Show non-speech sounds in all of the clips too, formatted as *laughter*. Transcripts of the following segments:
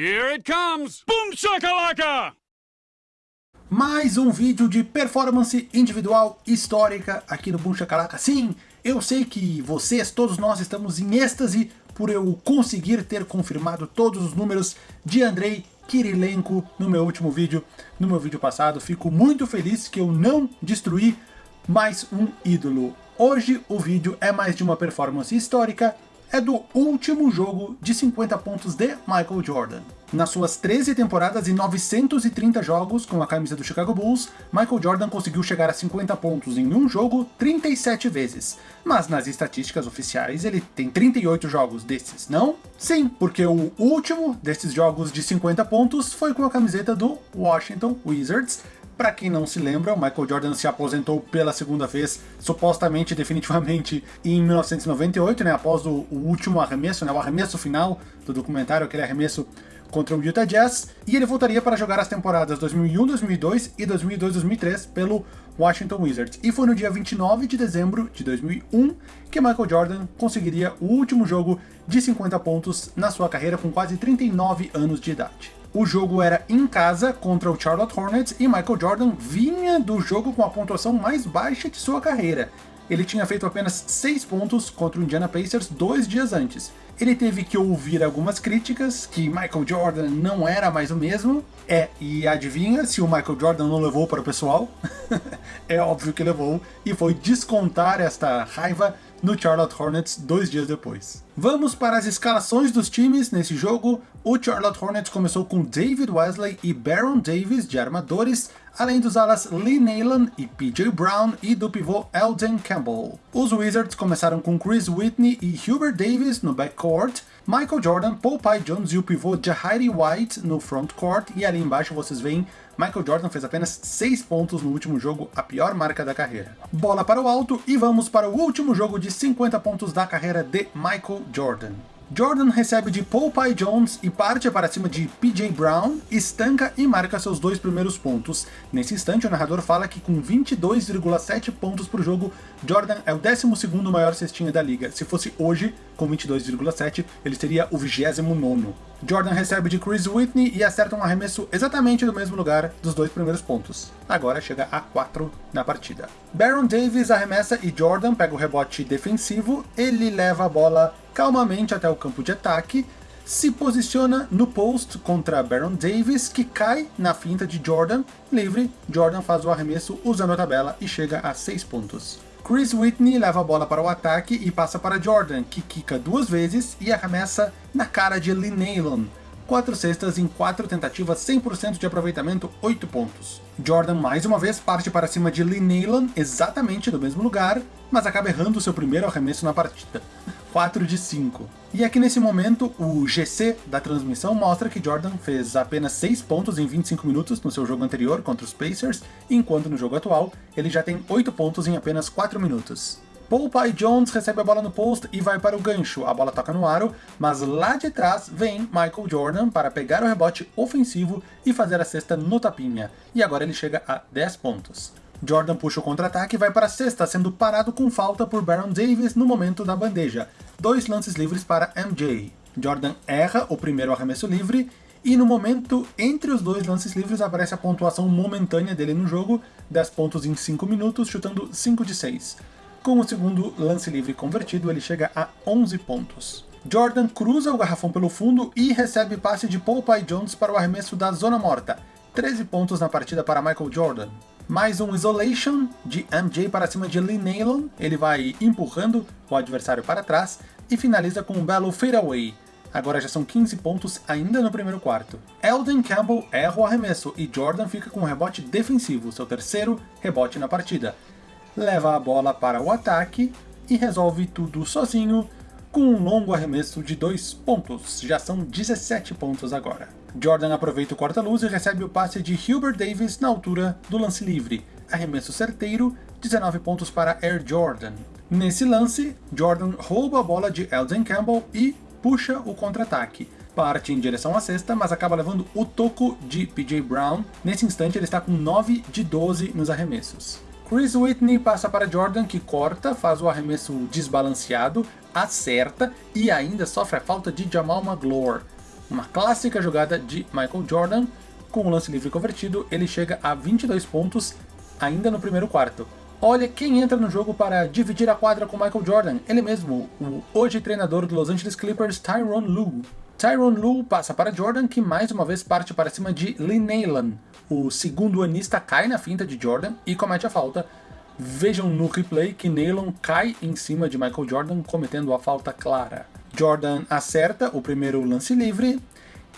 Here it comes! Boom shakalaka! Mais um vídeo de performance individual histórica aqui no Boom Shakalaka. Sim, eu sei que vocês, todos nós, estamos em êxtase por eu conseguir ter confirmado todos os números de Andrei Kirilenko no meu último vídeo, no meu vídeo passado. Fico muito feliz que eu não destruí mais um ídolo. Hoje o vídeo é mais de uma performance histórica é do último jogo de 50 pontos de Michael Jordan. Nas suas 13 temporadas e 930 jogos com a camisa do Chicago Bulls, Michael Jordan conseguiu chegar a 50 pontos em um jogo 37 vezes. Mas nas estatísticas oficiais ele tem 38 jogos desses, não? Sim, porque o último desses jogos de 50 pontos foi com a camiseta do Washington Wizards, para quem não se lembra, o Michael Jordan se aposentou pela segunda vez, supostamente, definitivamente, *laughs* em 1998, né, após o, o último arremesso, né, o arremesso final do documentário, aquele arremesso contra o Utah Jazz, e ele voltaria para jogar as temporadas 2001-2002 e 2002-2003 pelo Washington Wizards. E foi no dia 29 de dezembro de 2001 que Michael Jordan conseguiria o último jogo de 50 pontos na sua carreira com quase 39 anos de idade. O jogo era em casa contra o Charlotte Hornets e Michael Jordan vinha do jogo com a pontuação mais baixa de sua carreira. Ele tinha feito apenas 6 pontos contra o Indiana Pacers dois dias antes. Ele teve que ouvir algumas críticas, que Michael Jordan não era mais o mesmo. É, e adivinha se o Michael Jordan não levou para o pessoal? *laughs* é óbvio que levou, e foi descontar esta raiva no Charlotte Hornets dois dias depois. Vamos para as escalações dos times nesse jogo. O Charlotte Hornets começou com David Wesley e Baron Davis de armadores, além dos alas Lee Neyland e PJ Brown e do pivô Eldon Campbell. Os Wizards começaram com Chris Whitney e Hubert Davis no backcourt, Michael Jordan, Paul Jones e o pivô Jahiri White no frontcourt, e ali embaixo vocês veem Michael Jordan fez apenas 6 pontos no último jogo, a pior marca da carreira. Bola para o alto e vamos para o último jogo de 50 pontos da carreira de Michael Jordan. Jordan recebe de Paul Jones e parte para cima de PJ Brown, estanca e marca seus dois primeiros pontos. Nesse instante, o narrador fala que com 22,7 pontos por jogo, Jordan é o 12º maior cestinha da liga. Se fosse hoje, com 22,7, ele seria o 29º. Jordan recebe de Chris Whitney e acerta um arremesso exatamente do mesmo lugar dos dois primeiros pontos. Agora chega a 4 na partida. Baron Davis arremessa e Jordan pega o rebote defensivo, ele leva a bola calmamente até o campo de ataque, se posiciona no post contra Baron Davis, que cai na finta de Jordan, livre, Jordan faz o arremesso usando a tabela e chega a 6 pontos. Chris Whitney leva a bola para o ataque e passa para Jordan, que quica duas vezes e arremessa na cara de Lee Nailon. 4 cestas em 4 tentativas, 100% de aproveitamento, 8 pontos. Jordan mais uma vez parte para cima de Lee Nailon, exatamente do mesmo lugar, mas acaba errando seu primeiro arremesso na partida. 4 de 5. E aqui nesse momento, o GC da transmissão mostra que Jordan fez apenas 6 pontos em 25 minutos no seu jogo anterior contra os Pacers, enquanto no jogo atual ele já tem 8 pontos em apenas 4 minutos. Pye Jones recebe a bola no post e vai para o gancho, a bola toca no aro, mas lá de trás vem Michael Jordan para pegar o rebote ofensivo e fazer a cesta no tapinha, e agora ele chega a 10 pontos. Jordan puxa o contra-ataque e vai para a cesta, sendo parado com falta por Baron Davis no momento da bandeja. Dois lances livres para MJ. Jordan erra o primeiro arremesso livre, e no momento entre os dois lances livres aparece a pontuação momentânea dele no jogo, 10 pontos em 5 minutos, chutando 5 de 6. Com o segundo lance livre convertido, ele chega a 11 pontos. Jordan cruza o garrafão pelo fundo e recebe passe de Paul Pye Jones para o arremesso da zona morta. 13 pontos na partida para Michael Jordan. Mais um Isolation de MJ para cima de Lee Nailon, ele vai empurrando o adversário para trás e finaliza com um belo fadeaway. Agora já são 15 pontos ainda no primeiro quarto. Eldon Campbell erra o arremesso e Jordan fica com um rebote defensivo, seu terceiro rebote na partida. Leva a bola para o ataque e resolve tudo sozinho com um longo arremesso de 2 pontos, já são 17 pontos agora. Jordan aproveita o corta-luz e recebe o passe de Hubert Davis na altura do lance livre. Arremesso certeiro, 19 pontos para Air Jordan. Nesse lance, Jordan rouba a bola de Eldon Campbell e puxa o contra-ataque. Parte em direção à cesta, mas acaba levando o toco de PJ Brown. Nesse instante ele está com 9 de 12 nos arremessos. Chris Whitney passa para Jordan, que corta, faz o arremesso desbalanceado, acerta e ainda sofre a falta de Jamal Magloire. Uma clássica jogada de Michael Jordan, com o lance livre convertido, ele chega a 22 pontos ainda no primeiro quarto. Olha quem entra no jogo para dividir a quadra com Michael Jordan, ele mesmo, o hoje treinador do Los Angeles Clippers, Tyronn Lue. Tyronn Lue passa para Jordan, que mais uma vez parte para cima de Lee Naylor. O segundo anista cai na finta de Jordan e comete a falta. Vejam no replay que Naylor cai em cima de Michael Jordan, cometendo a falta clara. Jordan acerta o primeiro lance livre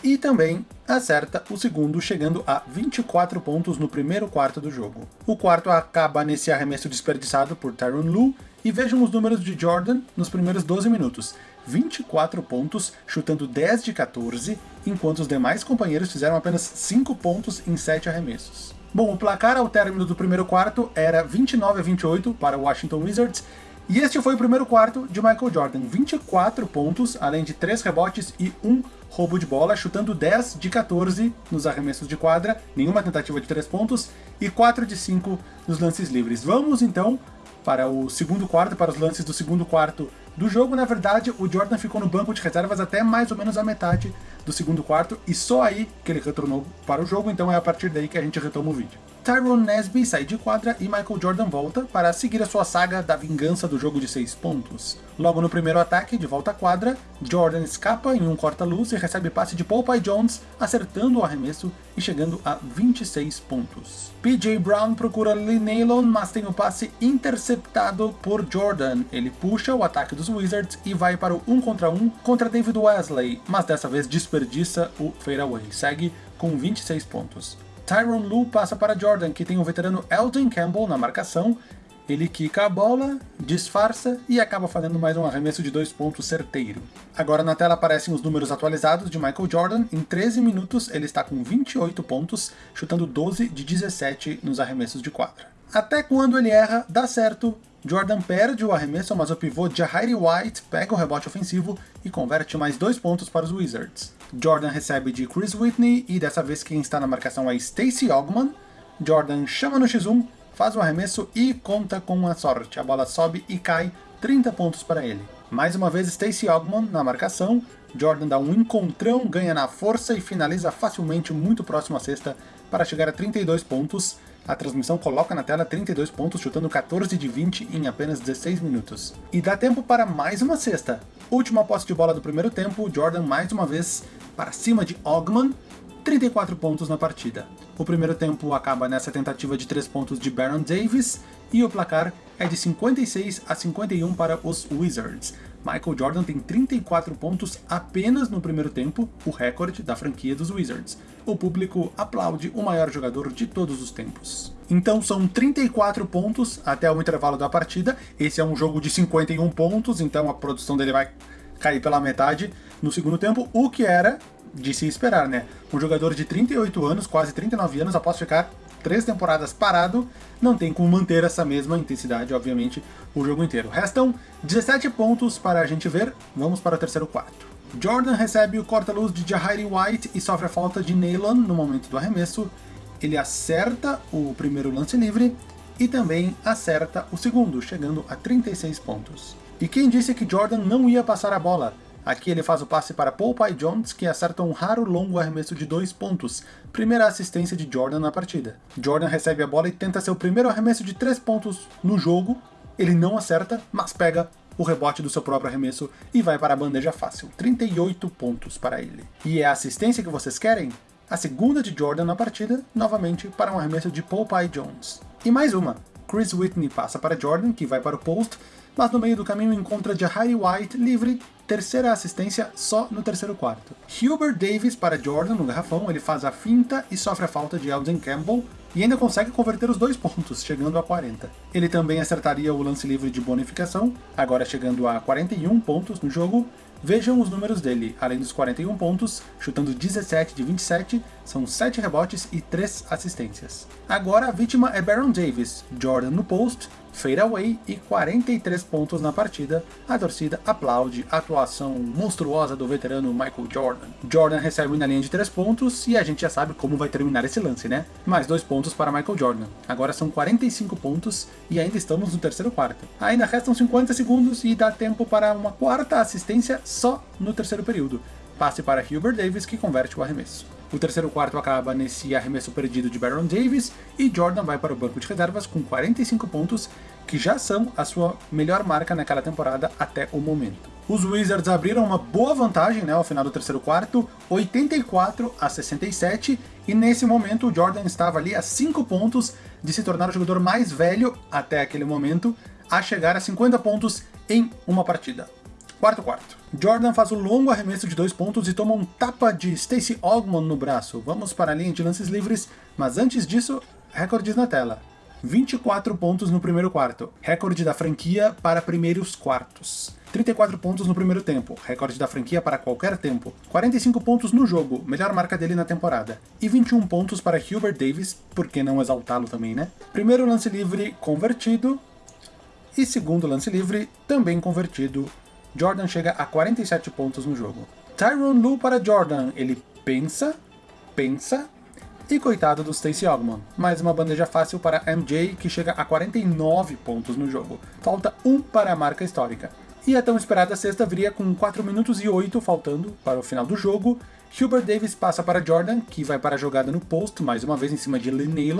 e também acerta o segundo, chegando a 24 pontos no primeiro quarto do jogo. O quarto acaba nesse arremesso desperdiçado por Tyronn Lue, e vejam os números de Jordan nos primeiros 12 minutos. 24 pontos, chutando 10 de 14, enquanto os demais companheiros fizeram apenas 5 pontos em 7 arremessos. Bom, o placar ao término do primeiro quarto era 29 a 28 para o Washington Wizards, e este foi o primeiro quarto de Michael Jordan, 24 pontos, além de 3 rebotes e 1 roubo de bola, chutando 10 de 14 nos arremessos de quadra, nenhuma tentativa de 3 pontos, e 4 de 5 nos lances livres. Vamos então para o segundo quarto, para os lances do segundo quarto do jogo. Na verdade, o Jordan ficou no banco de reservas até mais ou menos a metade do segundo quarto, e só aí que ele retornou para o jogo, então é a partir daí que a gente retoma o vídeo. Tyrone Nesby sai de quadra e Michael Jordan volta para seguir a sua saga da vingança do jogo de 6 pontos. Logo no primeiro ataque, de volta à quadra, Jordan escapa em um corta-luz e recebe passe de Pye Jones, acertando o arremesso e chegando a 26 pontos. PJ Brown procura Lee Naylor, mas tem o passe interceptado por Jordan. Ele puxa o ataque dos Wizards e vai para o 1 contra 1 contra David Wesley, mas dessa vez desperdiça o fadeaway. Segue com 26 pontos. Tyron Lue passa para Jordan, que tem o veterano Elton Campbell na marcação. Ele quica a bola, disfarça e acaba fazendo mais um arremesso de dois pontos certeiro. Agora na tela aparecem os números atualizados de Michael Jordan. Em 13 minutos ele está com 28 pontos, chutando 12 de 17 nos arremessos de quadra. Até quando ele erra, dá certo, Jordan perde o arremesso, mas o pivô Jahiri White pega o rebote ofensivo e converte mais dois pontos para os Wizards. Jordan recebe de Chris Whitney e dessa vez quem está na marcação é Stacey Ogman. Jordan chama no X1, faz o arremesso e conta com a sorte. A bola sobe e cai, 30 pontos para ele. Mais uma vez Stacey Ogman na marcação, Jordan dá um encontrão, ganha na força e finaliza facilmente muito próximo à cesta para chegar a 32 pontos. A transmissão coloca na tela 32 pontos, chutando 14 de 20 em apenas 16 minutos. E dá tempo para mais uma cesta. Última posse de bola do primeiro tempo, Jordan mais uma vez para cima de Ogman, 34 pontos na partida. O primeiro tempo acaba nessa tentativa de 3 pontos de Baron Davis, e o placar é de 56 a 51 para os Wizards. Michael Jordan tem 34 pontos apenas no primeiro tempo, o recorde da franquia dos Wizards. O público aplaude o maior jogador de todos os tempos. Então são 34 pontos até o intervalo da partida, esse é um jogo de 51 pontos, então a produção dele vai cair pela metade no segundo tempo, o que era de se esperar, né? Um jogador de 38 anos, quase 39 anos, após ficar três temporadas parado, não tem como manter essa mesma intensidade, obviamente, o jogo inteiro. Restam 17 pontos para a gente ver, vamos para o terceiro quarto. Jordan recebe o corta-luz de Jahiri White e sofre a falta de Neyland no momento do arremesso. Ele acerta o primeiro lance livre e também acerta o segundo, chegando a 36 pontos. E quem disse que Jordan não ia passar a bola? Aqui ele faz o passe para Pye Jones, que acerta um raro longo arremesso de dois pontos, primeira assistência de Jordan na partida. Jordan recebe a bola e tenta seu primeiro arremesso de três pontos no jogo, ele não acerta, mas pega o rebote do seu próprio arremesso e vai para a bandeja fácil, 38 pontos para ele. E é a assistência que vocês querem? A segunda de Jordan na partida, novamente para um arremesso de Pye Jones. E mais uma, Chris Whitney passa para Jordan, que vai para o post, mas no meio do caminho encontra Jahari White livre, terceira assistência só no terceiro quarto. Hubert Davis para Jordan no garrafão, ele faz a finta e sofre a falta de Elden Campbell, e ainda consegue converter os dois pontos, chegando a 40. Ele também acertaria o lance livre de bonificação, agora chegando a 41 pontos no jogo, Vejam os números dele, além dos 41 pontos, chutando 17 de 27, são 7 rebotes e 3 assistências. Agora a vítima é Baron Davis, Jordan no post, fadeaway e 43 pontos na partida, a torcida aplaude a atuação monstruosa do veterano Michael Jordan. Jordan recebe na linha de 3 pontos e a gente já sabe como vai terminar esse lance, né? Mais 2 pontos para Michael Jordan. Agora são 45 pontos e ainda estamos no terceiro quarto. Ainda restam 50 segundos e dá tempo para uma quarta assistência só no terceiro período. passe para Hubert Davis, que converte o arremesso. O terceiro quarto acaba nesse arremesso perdido de Baron Davis e Jordan vai para o banco de reservas com 45 pontos, que já são a sua melhor marca naquela temporada até o momento. Os Wizards abriram uma boa vantagem né, ao final do terceiro quarto, 84 a 67, e nesse momento o Jordan estava ali a 5 pontos de se tornar o jogador mais velho até aquele momento a chegar a 50 pontos em uma partida. Quarto quarto. Jordan faz um longo arremesso de dois pontos e toma um tapa de Stacey Ogman no braço. Vamos para a linha de lances livres, mas antes disso, recordes na tela. 24 pontos no primeiro quarto, recorde da franquia para primeiros quartos. 34 pontos no primeiro tempo, recorde da franquia para qualquer tempo. 45 pontos no jogo, melhor marca dele na temporada. E 21 pontos para Hubert Davis, por que não exaltá-lo também, né? Primeiro lance livre convertido, e segundo lance livre também convertido. Jordan chega a 47 pontos no jogo. Tyron Lu para Jordan, ele pensa, pensa, e coitado do Stacey Ogman, mais uma bandeja fácil para MJ, que chega a 49 pontos no jogo. Falta um para a marca histórica. E a tão esperada sexta viria com 4 minutos e 8 faltando para o final do jogo. Hubert Davis passa para Jordan, que vai para a jogada no post, mais uma vez em cima de Lee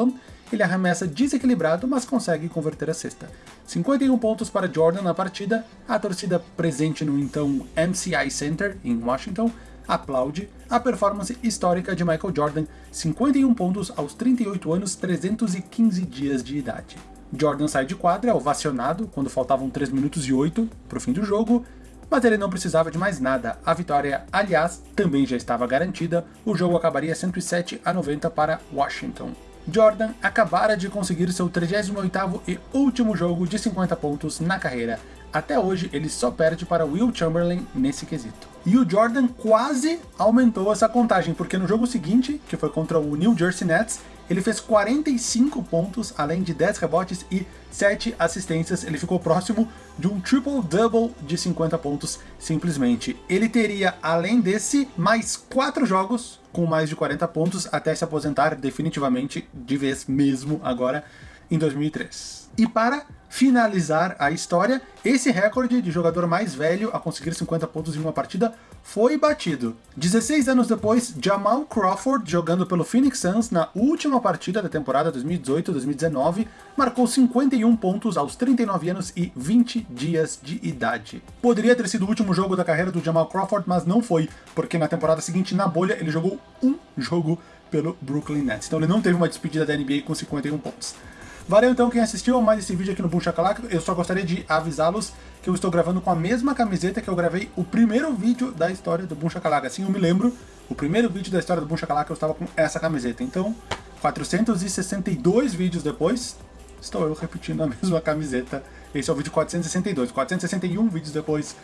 Ele arremessa desequilibrado, mas consegue converter a cesta. 51 pontos para Jordan na partida, a torcida presente no então MCI Center, em Washington, aplaude a performance histórica de Michael Jordan, 51 pontos aos 38 anos, 315 dias de idade. Jordan sai de quadra, ovacionado, quando faltavam 3 minutos e 8 para o fim do jogo, mas ele não precisava de mais nada. A vitória, aliás, também já estava garantida, o jogo acabaria 107 a 90 para Washington. Jordan acabara de conseguir seu 38º e último jogo de 50 pontos na carreira. Até hoje, ele só perde para Will Chamberlain nesse quesito. E o Jordan quase aumentou essa contagem, porque no jogo seguinte, que foi contra o New Jersey Nets, ele fez 45 pontos, além de 10 rebotes e 7 assistências. Ele ficou próximo de um triple-double de 50 pontos, simplesmente. Ele teria, além desse, mais 4 jogos com mais de 40 pontos até se aposentar definitivamente, de vez mesmo agora, em 2003. E para finalizar a história, esse recorde de jogador mais velho a conseguir 50 pontos em uma partida foi batido. 16 anos depois, Jamal Crawford, jogando pelo Phoenix Suns na última partida da temporada 2018-2019, marcou 51 pontos aos 39 anos e 20 dias de idade. Poderia ter sido o último jogo da carreira do Jamal Crawford, mas não foi, porque na temporada seguinte, na bolha, ele jogou um jogo pelo Brooklyn Nets. Então ele não teve uma despedida da NBA com 51 pontos. Valeu então quem assistiu a mais esse vídeo aqui no Boom Shakalaka. Eu só gostaria de avisá-los que eu estou gravando com a mesma camiseta que eu gravei o primeiro vídeo da história do Boom Shakalaka. Assim eu me lembro, o primeiro vídeo da história do Boom Shakalaka eu estava com essa camiseta. Então, 462 vídeos depois, estou eu repetindo a *laughs* mesma camiseta. Esse é o vídeo 462. 461 vídeos depois.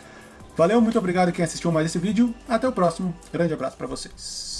Valeu, muito obrigado quem assistiu mais esse vídeo. Até o próximo. Grande abraço para vocês.